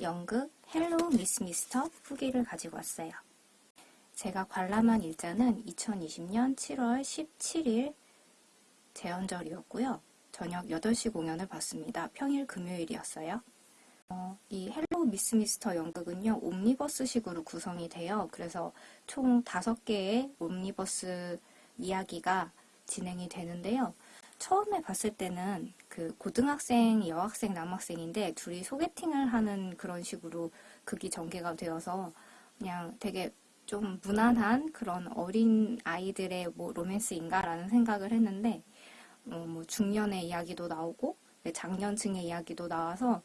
연극 헬로우 미스 미스터 후기를 가지고 왔어요. 제가 관람한 일자는 2020년 7월 17일 제헌절이었고요. 저녁 8시 공연을 봤습니다. 평일 금요일이었어요. 어, 이 헬로우 미스 미스터 연극은요, 옴니버스식으로 구성이 돼요. 그래서 총 5개의 옴니버스 이야기가 진행이 되는데요. 처음에 봤을 때는 그 고등학생, 여학생, 남학생인데 둘이 소개팅을 하는 그런 식으로 극이 전개가 되어서 그냥 되게 좀 무난한 그런 어린 아이들의 뭐 로맨스인가라는 생각을 했는데 어, 뭐 중년의 이야기도 나오고 장년층의 이야기도 나와서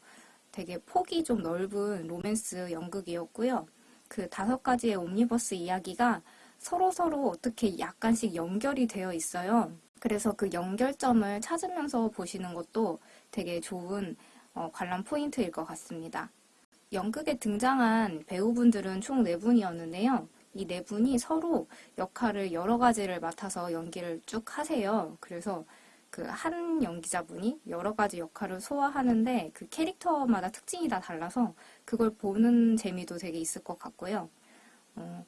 되게 폭이 좀 넓은 로맨스 연극이었고요. 그 다섯 가지의 옴니버스 이야기가 서로서로 어떻게 약간씩 연결이 되어 있어요. 그래서 그 연결점을 찾으면서 보시는 것도 되게 좋은 어, 관람 포인트일 것 같습니다. 연극에 등장한 배우분들은 총 4분이었는데요. 이네 분이 서로 역할을 여러 가지를 맡아서 연기를 쭉 하세요. 그래서 그 한 연기자분이 여러 가지 역할을 소화하는데 그 캐릭터마다 특징이 다 달라서 그걸 보는 재미도 되게 있을 것 같고요. 어,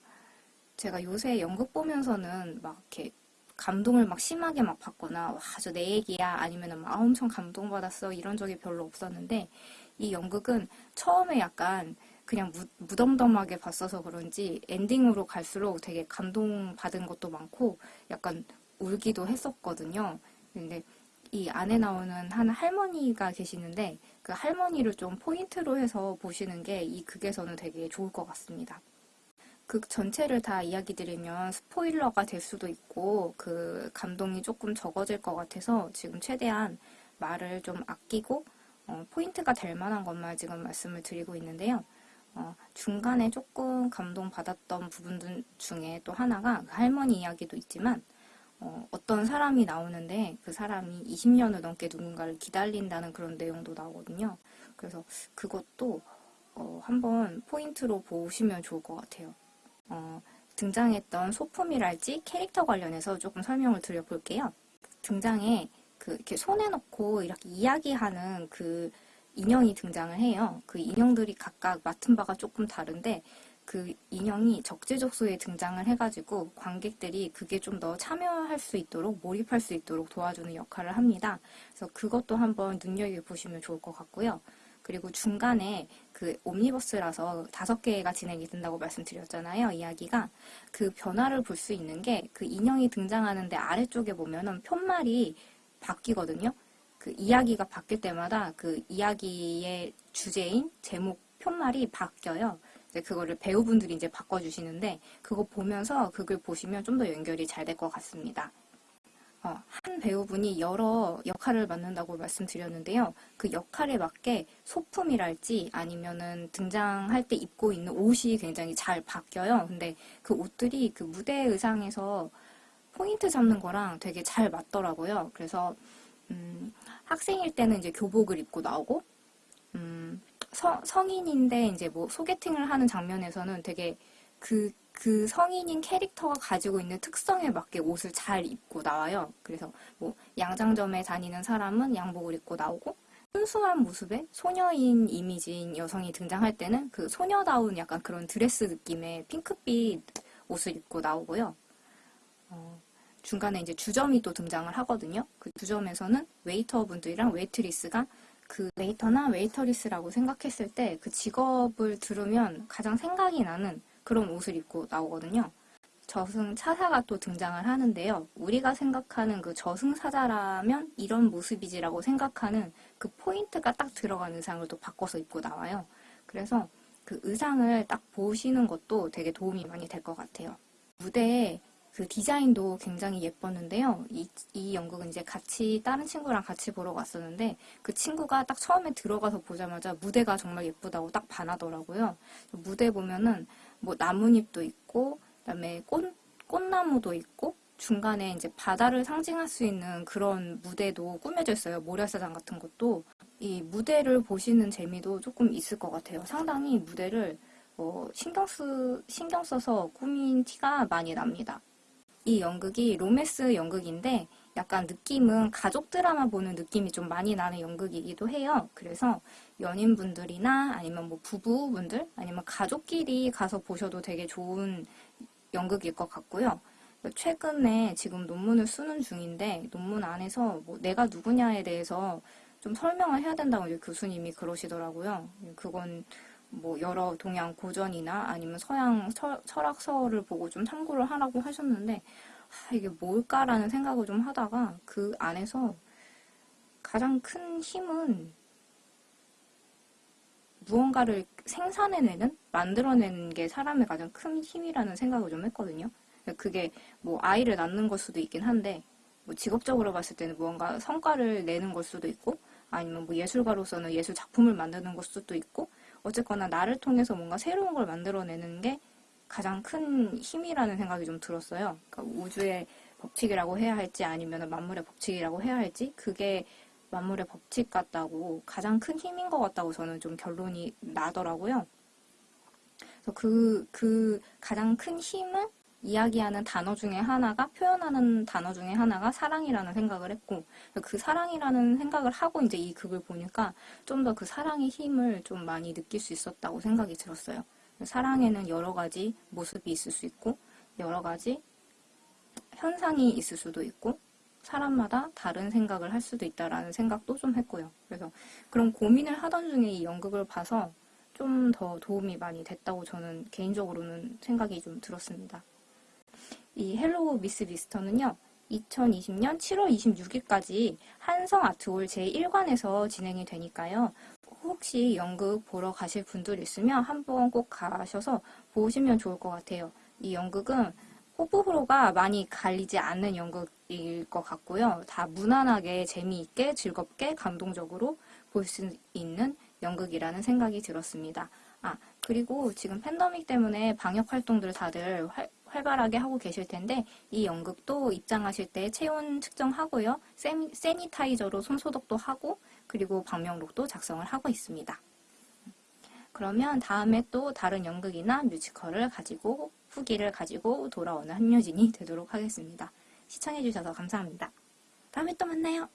제가 요새 연극 보면서는 막 이렇게 감동을 막 심하게 막 받거나 와 저 내 얘기야 아니면은 막 아, 엄청 감동받았어 이런 적이 별로 없었는데 이 연극은 처음에 약간 그냥 무, 무덤덤하게 봤어서 그런지 엔딩으로 갈수록 되게 감동받은 것도 많고 약간 울기도 했었거든요. 근데 이 안에 나오는 한 할머니가 계시는데 그 할머니를 좀 포인트로 해서 보시는 게 이 극에서는 되게 좋을 것 같습니다. 극 전체를 다 이야기 드리면 스포일러가 될 수도 있고 그 감동이 조금 적어질 것 같아서 지금 최대한 말을 좀 아끼고 어, 포인트가 될 만한 것만 지금 말씀을 드리고 있는데요. 어, 중간에 조금 감동받았던 부분들 중에 또 하나가 그 할머니 이야기도 있지만 어, 떤 사람이 나오는데 그 사람이 20년을 넘게 누군가를 기다린다는 그런 내용도 나오거든요. 그래서 그것도 어, 한번 포인트로 보시면 좋을 것 같아요. 어, 등장했던 소품이랄지 캐릭터 관련해서 조금 설명을 드려볼게요. 등장에 그 이렇게 손에 넣고 이렇게 이야기하는 그 인형이 등장을 해요. 그 인형들이 각각 맡은 바가 조금 다른데 그 인형이 적재적소에 등장을 해가지고 관객들이 그게 좀 더 참여할 수 있도록 몰입할 수 있도록 도와주는 역할을 합니다. 그래서 그것도 한번 눈여겨보시면 좋을 것 같고요. 그리고 중간에 그 옴니버스라서 다섯 개가 진행이 된다고 말씀드렸잖아요. 이야기가. 그 변화를 볼 수 있는 게 그 인형이 등장하는데 아래쪽에 보면은 편말이 바뀌거든요. 그 이야기가 바뀔 때마다 그 이야기의 주제인 제목 편말이 바뀌어요. 이제 그거를 배우분들이 이제 바꿔주시는데 그거 보면서 그걸 보시면 좀 더 연결이 잘 될 것 같습니다. 어, 한 배우분이 여러 역할을 맡는다고 말씀드렸는데요. 그 역할에 맞게 소품이랄지 아니면은 등장할 때 입고 있는 옷이 굉장히 잘 바뀌어요. 근데 그 옷들이 그 무대 의상에서 포인트 잡는 거랑 되게 잘 맞더라고요. 그래서 음, 학생일 때는 이제 교복을 입고 나오고 음, 서, 성인인데 이제 뭐 소개팅을 하는 장면에서는 되게 그, 그 성인인 캐릭터가 가지고 있는 특성에 맞게 옷을 잘 입고 나와요. 그래서 뭐 양장점에 다니는 사람은 양복을 입고 나오고 순수한 모습의 소녀인 이미지인 여성이 등장할 때는 그 소녀다운 약간 그런 드레스 느낌의 핑크빛 옷을 입고 나오고요. 어, 중간에 이제 주점이 또 등장을 하거든요. 그 주점에서는 웨이터 분들이랑 웨이트리스가 그 웨이터나 웨이터리스라고 생각했을 때 그 직업을 들으면 가장 생각이 나는 그런 옷을 입고 나오거든요. 저승차사가 또 등장을 하는데요. 우리가 생각하는 그 저승사자라면 이런 모습이지라고 생각하는 그 포인트가 딱 들어간 의상을 또 바꿔서 입고 나와요. 그래서 그 의상을 딱 보시는 것도 되게 도움이 많이 될 것 같아요. 무대에 그 디자인도 굉장히 예뻤는데요. 이, 이 연극은 이제 같이 다른 친구랑 같이 보러 갔었는데 그 친구가 딱 처음에 들어가서 보자마자 무대가 정말 예쁘다고 딱 반하더라고요. 무대 보면은 뭐 나뭇잎도 있고 그다음에 꽃 꽃나무도 있고 중간에 이제 바다를 상징할 수 있는 그런 무대도 꾸며져 있어요. 모래사장 같은 것도 이 무대를 보시는 재미도 조금 있을 것 같아요. 상당히 무대를 어, 신경 쓰 신경 써서 꾸민 티가 많이 납니다. 이 연극이 로메스 연극인데 약간 느낌은 가족 드라마 보는 느낌이 좀 많이 나는 연극이기도 해요. 그래서 연인분들이나 아니면 뭐 부부분들 아니면 가족끼리 가서 보셔도 되게 좋은 연극일 것 같고요. 최근에 지금 논문을 쓰는 중인데 논문 안에서 뭐 내가 누구냐에 대해서 좀 설명을 해야 된다고 교수님이 그러시더라고요. 그건 뭐 여러 동양 고전이나 아니면 서양 철, 철학서를 보고 좀 참고를 하라고 하셨는데 아, 이게 뭘까라는 생각을 좀 하다가 그 안에서 가장 큰 힘은 무언가를 생산해내는, 만들어내는 게 사람의 가장 큰 힘이라는 생각을 좀 했거든요. 그게 뭐 아이를 낳는 걸 수도 있긴 한데, 뭐 직업적으로 봤을 때는 무언가 성과를 내는 걸 수도 있고, 아니면 뭐 예술가로서는 예술 작품을 만드는 걸 수도 있고, 어쨌거나 나를 통해서 뭔가 새로운 걸 만들어내는 게 가장 큰 힘이라는 생각이 좀 들었어요. 그러니까 우주의 법칙이라고 해야 할지 아니면 만물의 법칙이라고 해야 할지 그게 만물의 법칙 같다고 가장 큰 힘인 것 같다고 저는 좀 결론이 나더라고요. 그래서 그, 그 가장 큰 힘을 이야기하는 단어 중에 하나가 표현하는 단어 중에 하나가 사랑이라는 생각을 했고 그 사랑이라는 생각을 하고 이제 이 극을 보니까 좀 더 그 사랑의 힘을 좀 많이 느낄 수 있었다고 생각이 들었어요. 사랑에는 여러 가지 모습이 있을 수 있고 여러 가지 현상이 있을 수도 있고 사람마다 다른 생각을 할 수도 있다라는 생각도 좀 했고요. 그래서 그런 고민을 하던 중에 이 연극을 봐서 좀 더 도움이 많이 됐다고 저는 개인적으로는 생각이 좀 들었습니다. 이 헬로우 미스 미스터는요. 2020년 7월 26일까지 한성 아트홀 제1관에서 진행이 되니까요. 혹시 연극 보러 가실 분들 있으면 한번 꼭 가셔서 보시면 좋을 것 같아요. 이 연극은 호불호가 많이 갈리지 않는 연극일 것 같고요. 다 무난하게 재미있게 즐겁게 감동적으로 볼 수 있는 연극이라는 생각이 들었습니다. 아 그리고 지금 팬더믹 때문에 방역 활동들 다들 활, 활발하게 하고 계실 텐데 이 연극도 입장하실 때 체온 측정하고요. 세미, 세니타이저로 손 소독도 하고 그리고 방명록도 작성을 하고 있습니다. 그러면 다음에 또 다른 연극이나 뮤지컬을 가지고 후기를 가지고 돌아오는 한효진이 되도록 하겠습니다. 시청해주셔서 감사합니다. 다음에 또 만나요.